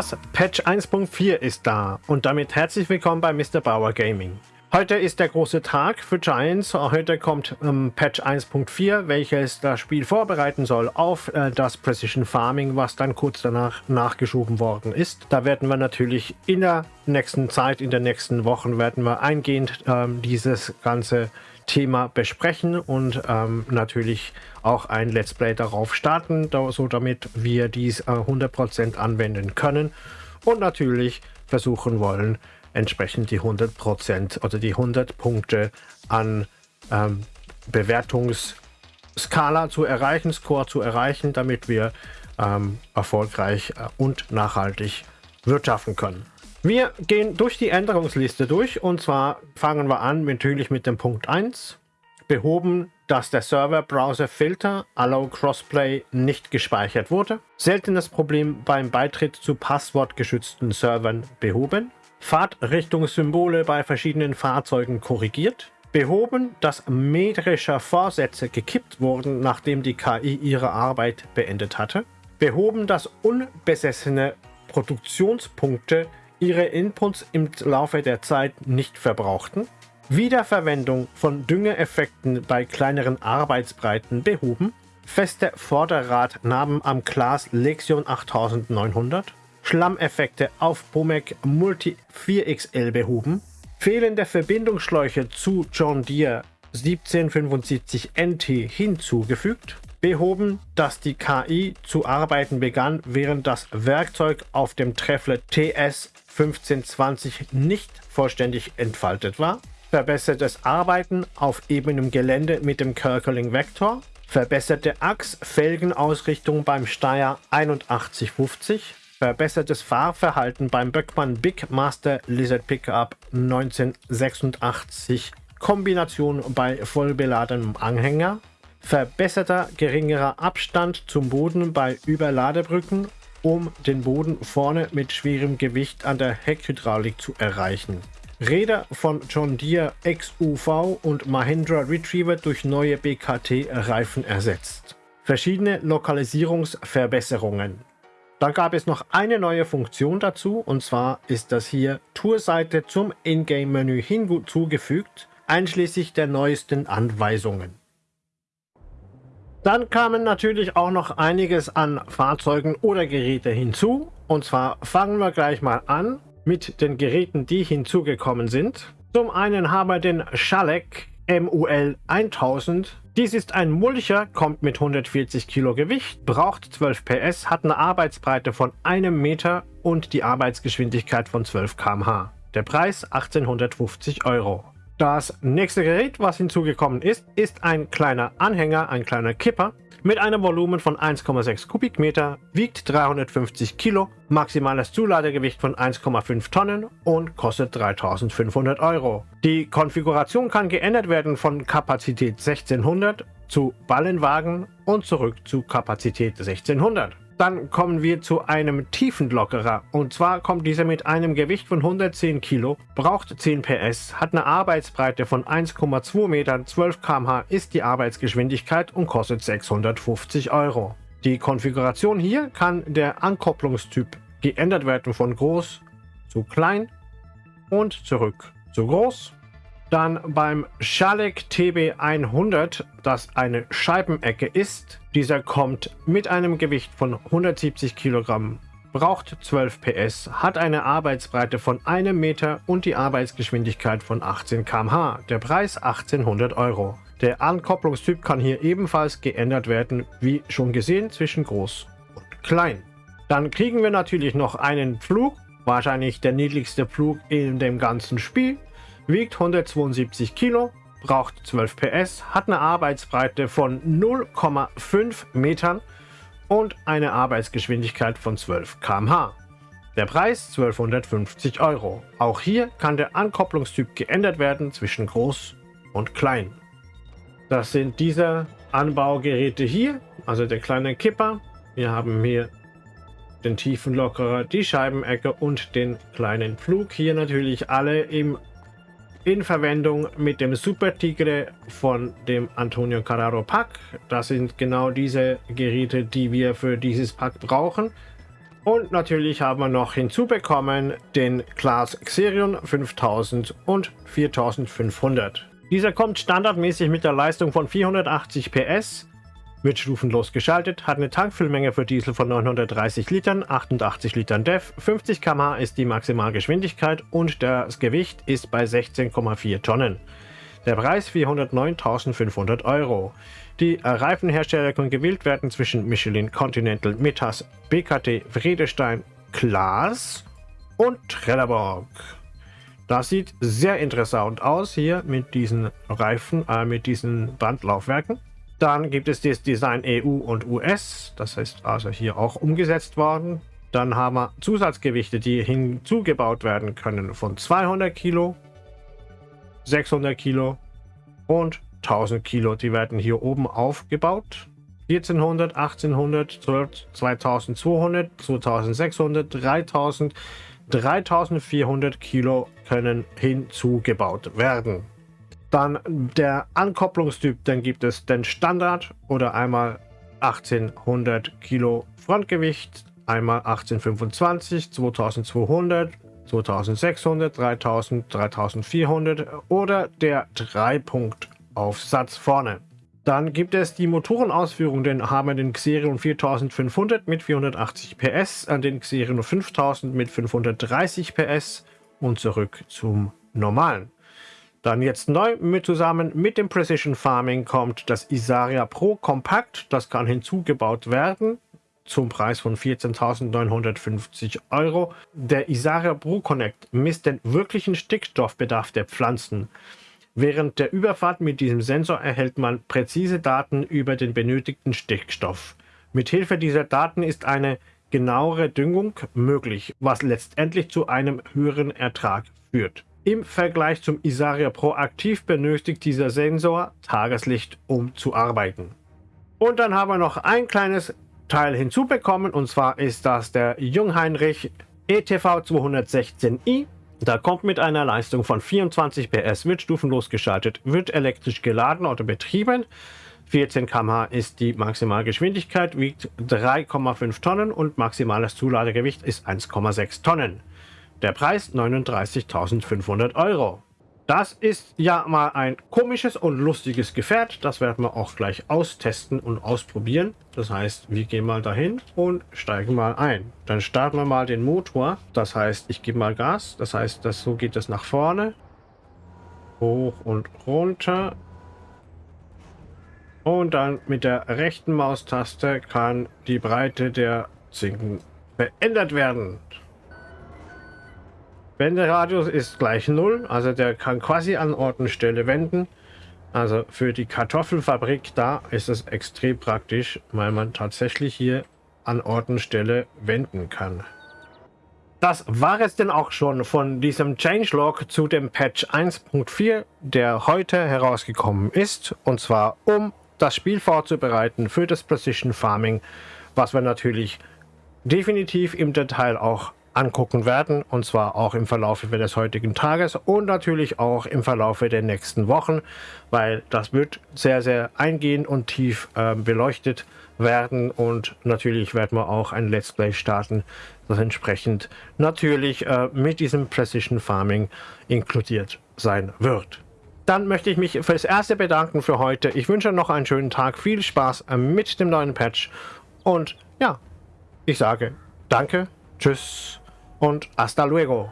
Das Patch 1.4 ist da und damit herzlich willkommen bei Mr. Bauer Gaming. Heute ist der große Tag für Giants. Heute kommt ähm, Patch 1.4, welches das Spiel vorbereiten soll auf äh, das Precision Farming, was dann kurz danach nachgeschoben worden ist. Da werden wir natürlich in der nächsten Zeit, in den nächsten Wochen, werden wir eingehend ähm, dieses ganze Thema besprechen und ähm, natürlich auch ein Let's Play darauf starten, da, so damit wir dies äh, 100% anwenden können und natürlich versuchen wollen, entsprechend die 100% oder die 100 Punkte an ähm, Bewertungsskala zu erreichen, Score zu erreichen, damit wir ähm, erfolgreich äh, und nachhaltig wirtschaften können. Wir gehen durch die Änderungsliste durch und zwar fangen wir an natürlich mit dem Punkt 1. Behoben, dass der Server-Browser-Filter Allow Crossplay nicht gespeichert wurde. Seltenes Problem beim Beitritt zu passwortgeschützten Servern behoben. Fahrtrichtungssymbole bei verschiedenen Fahrzeugen korrigiert. Behoben, dass metrische Vorsätze gekippt wurden, nachdem die KI ihre Arbeit beendet hatte. Behoben, dass unbesessene Produktionspunkte ihre Inputs im Laufe der Zeit nicht verbrauchten. Wiederverwendung von Düngeeffekten bei kleineren Arbeitsbreiten behoben. Feste Vorderradnaben am Glas Lexion 8900. Schlammeffekte auf Pomec Multi 4XL behoben. Fehlende Verbindungsschläuche zu John Deere 1775 NT hinzugefügt behoben, dass die KI zu arbeiten begann, während das Werkzeug auf dem Treffler TS 1520 nicht vollständig entfaltet war, verbessertes Arbeiten auf ebenem Gelände mit dem Kerkeling Vektor, verbesserte Achs-Felgenausrichtung beim Steyr 8150, verbessertes Fahrverhalten beim Böckmann Big Master Lizard Pickup 1986, Kombination bei vollbeladenem Anhänger, verbesserter geringerer Abstand zum Boden bei Überladebrücken, um den Boden vorne mit schwerem Gewicht an der Heckhydraulik zu erreichen. Räder von John Deere XUV und Mahindra Retriever durch neue BKT-Reifen ersetzt. Verschiedene Lokalisierungsverbesserungen. Da gab es noch eine neue Funktion dazu und zwar ist das hier Tourseite zum Ingame-Menü hinzugefügt, einschließlich der neuesten Anweisungen. Dann kamen natürlich auch noch einiges an Fahrzeugen oder Geräte hinzu. Und zwar fangen wir gleich mal an mit den Geräten, die hinzugekommen sind. Zum einen haben wir den Schalek MUL 1000. Dies ist ein Mulcher, kommt mit 140 Kilo Gewicht, braucht 12 PS, hat eine Arbeitsbreite von einem Meter und die Arbeitsgeschwindigkeit von 12 km/h. Der Preis 1850 Euro. Das nächste Gerät, was hinzugekommen ist, ist ein kleiner Anhänger, ein kleiner Kipper mit einem Volumen von 1,6 Kubikmeter, wiegt 350 Kilo, maximales Zuladegewicht von 1,5 Tonnen und kostet 3500 Euro. Die Konfiguration kann geändert werden von Kapazität 1600 zu Ballenwagen und zurück zu Kapazität 1600. Dann kommen wir zu einem Tiefenlockerer. Und zwar kommt dieser mit einem Gewicht von 110 Kilo, braucht 10 PS, hat eine Arbeitsbreite von 1,2 Metern, 12 km/h ist die Arbeitsgeschwindigkeit und kostet 650 Euro. Die Konfiguration hier kann der Ankopplungstyp geändert werden von groß zu klein und zurück zu groß. Dann beim Schalek TB100, das eine Scheibenecke ist. Dieser kommt mit einem Gewicht von 170 Kilogramm, braucht 12 PS, hat eine Arbeitsbreite von einem Meter und die Arbeitsgeschwindigkeit von 18 km/h. Der Preis 1800 Euro. Der Ankopplungstyp kann hier ebenfalls geändert werden, wie schon gesehen, zwischen groß und klein. Dann kriegen wir natürlich noch einen Flug, wahrscheinlich der niedrigste Flug in dem ganzen Spiel wiegt 172 Kilo, braucht 12 PS, hat eine Arbeitsbreite von 0,5 Metern und eine Arbeitsgeschwindigkeit von 12 km/h. Der Preis 1250 Euro. Auch hier kann der Ankopplungstyp geändert werden zwischen groß und klein. Das sind diese Anbaugeräte hier, also der kleine Kipper. Wir haben hier den Tiefenlockerer, die Scheibenecke und den kleinen Flug. Hier natürlich alle im in Verwendung mit dem Super Tigre von dem Antonio Carraro Pack. Das sind genau diese Geräte, die wir für dieses Pack brauchen. Und natürlich haben wir noch hinzubekommen den Class Xerion 5000 und 4500. Dieser kommt standardmäßig mit der Leistung von 480 PS, wird stufenlos geschaltet, hat eine Tankfüllmenge für Diesel von 930 Litern, 88 Litern DEF, 50 km/h ist die Maximalgeschwindigkeit und das Gewicht ist bei 16,4 Tonnen. Der Preis 409.500 Euro. Die Reifenhersteller können gewählt werden zwischen Michelin Continental, Metas, BKT, Friedestein, Klaas und Trelleborg. Das sieht sehr interessant aus hier mit diesen Reifen, äh, mit diesen Bandlaufwerken. Dann gibt es das Design EU und US, das heißt also hier auch umgesetzt worden. Dann haben wir Zusatzgewichte, die hinzugebaut werden können von 200 Kilo, 600 Kilo und 1000 Kilo. Die werden hier oben aufgebaut. 1400, 1800, 2200, 2600, 3000, 3400 Kilo können hinzugebaut werden. Dann der Ankopplungstyp, dann gibt es den Standard oder einmal 1800 Kilo Frontgewicht, einmal 1825, 2200, 2600, 3000, 3400 oder der Dreipunktaufsatz vorne. Dann gibt es die Motorenausführung, den haben wir den Xerion 4500 mit 480 PS, an den Xerion 5000 mit 530 PS und zurück zum normalen. Dann jetzt neu mit zusammen mit dem Precision Farming kommt das Isaria Pro Compact. Das kann hinzugebaut werden zum Preis von 14.950 Euro. Der Isaria Pro Connect misst den wirklichen Stickstoffbedarf der Pflanzen. Während der Überfahrt mit diesem Sensor erhält man präzise Daten über den benötigten Stickstoff. Mithilfe dieser Daten ist eine genauere Düngung möglich, was letztendlich zu einem höheren Ertrag führt. Im Vergleich zum Isaria Pro Aktiv benötigt dieser Sensor Tageslicht, um zu arbeiten. Und dann haben wir noch ein kleines Teil hinzubekommen, und zwar ist das der Jungheinrich ETV 216i. Da kommt mit einer Leistung von 24 PS, wird stufenlos geschaltet, wird elektrisch geladen oder betrieben. 14 km/h ist die Maximalgeschwindigkeit, wiegt 3,5 Tonnen und maximales Zuladegewicht ist 1,6 Tonnen. Der Preis 39.500 Euro. Das ist ja mal ein komisches und lustiges Gefährt. Das werden wir auch gleich austesten und ausprobieren. Das heißt, wir gehen mal dahin und steigen mal ein. Dann starten wir mal den Motor. Das heißt, ich gebe mal Gas. Das heißt, das, so geht es nach vorne. Hoch und runter. Und dann mit der rechten Maustaste kann die Breite der Zinken verändert werden. Wenderadius ist gleich 0, also der kann quasi an Ort und Stelle wenden. Also für die Kartoffelfabrik da ist es extrem praktisch, weil man tatsächlich hier an Ort und Stelle wenden kann. Das war es denn auch schon von diesem Changelog zu dem Patch 1.4, der heute herausgekommen ist. Und zwar um das Spiel vorzubereiten für das Precision Farming, was wir natürlich definitiv im Detail auch angucken werden und zwar auch im Verlauf des heutigen Tages und natürlich auch im Verlauf der nächsten Wochen, weil das wird sehr, sehr eingehend und tief äh, beleuchtet werden und natürlich werden wir auch ein Let's Play starten, das entsprechend natürlich äh, mit diesem Precision Farming inkludiert sein wird. Dann möchte ich mich fürs Erste bedanken für heute. Ich wünsche noch einen schönen Tag, viel Spaß äh, mit dem neuen Patch und ja, ich sage danke, tschüss und hasta luego.